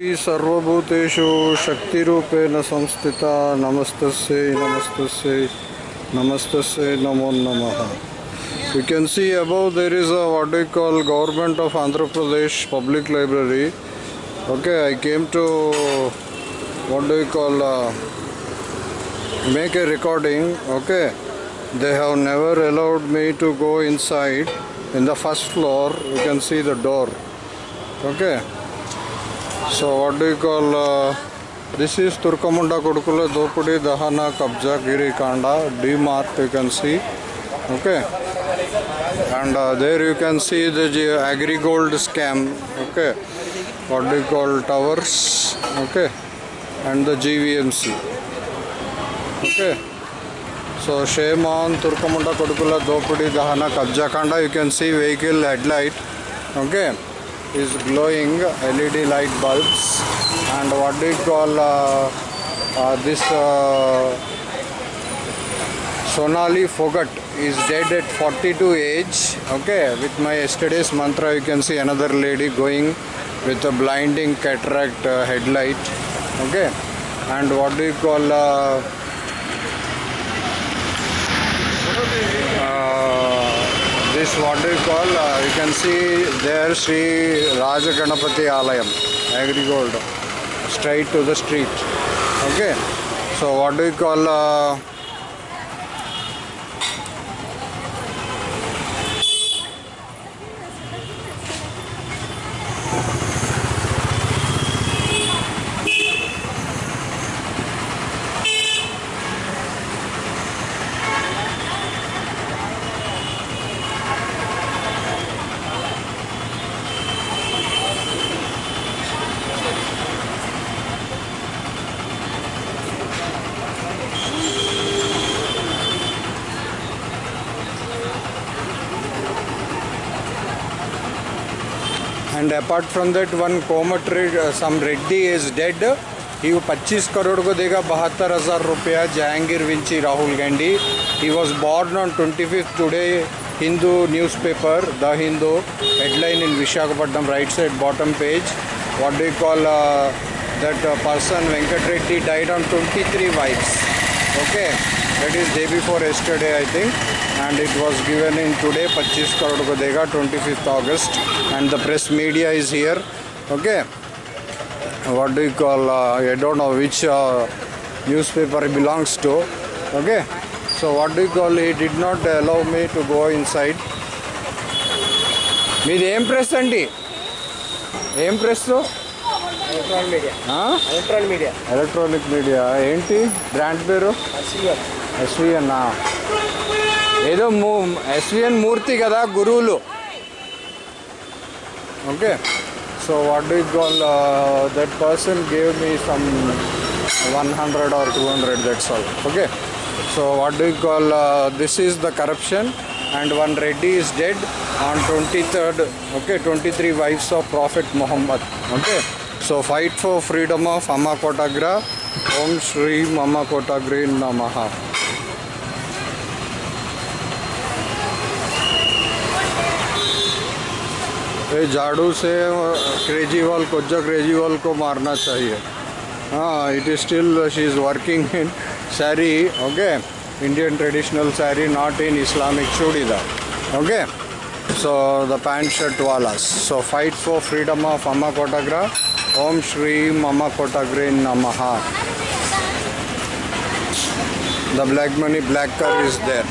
सर्वभूतेषु शक्तिरूपेण संस्थिता, नमस्तस्य नमस्तस्य नमस्तस्य, नमो नमः। You can see above there is a what you call government of Andhra Pradesh public library okay I came to what do you call make a recording okay they have never allowed me to go inside in the first floor you can see the door okay? So what do you call uh, this is turkamunda kodukula dopudi dahana kabja giri kanda d mart you can see okay and uh, there you can see the G- agri gold scam okay what do you call towers okay and the gvmc okay so shame on turkamunda kodukula dopudi dahana kabja kanda you can see vehicle headlight okay is glowing led light bulbs and what do you call uh, uh, this uh, Sonali Phogat is dead at 42 age. Okay, with my yesterday's mantra, you can see another lady going with a blinding cataract uh, headlight. Okay, and what do you call? This what you call? Uh, you can see there Sri Rajaganapati Alayam, Agrigold, straight to the street. Okay, so what do you call? Uh, and apart from that one Komat Red, some Reddy is dead. He 25 crore ko dega 72000 rupiah Jahangir Vinci Rahul Gandhi. He was born on 25th today Hindu newspaper The Hindu headline in visakhapatnam right side bottom page. What do you call uh, that uh, person Venkat Reddy died on 23 wives. Okay. That is day before yesterday i think and it was given in today 25 crore ko dega 25th august and the press media is here okay what do you call uh, i don't know which uh, newspaper belongs to okay so what do you call he did not allow me to go inside మీది ఏం press అండి ఏం press electronic media electronic media ఏంటి brand పేరు SVN ఏదో మూ SVN Murthy కదా గురువులు okay so what do call that person gave me some one hundred or two hundred that's all okay so what do call this is the corruption and one Reddy is dead on twenty third okay twenty three wives of profit Mohammed okay so fight for freedom of అమ్మ కోటాగ్రా ఓం శ్రీ అమ్మ ये झाड़ू से केजरीवाल को जो केजरीवाल को मारना चाहिए। हाँ it is still she is working in sari okay Indian traditional sari not in Islamic churidar okay so the pant shirt वाला so fight for freedom of Amma कोटाग्रा Om Shri Amma कोटाग्रे नम द ब्लैक मनी ब्लैक कर is देर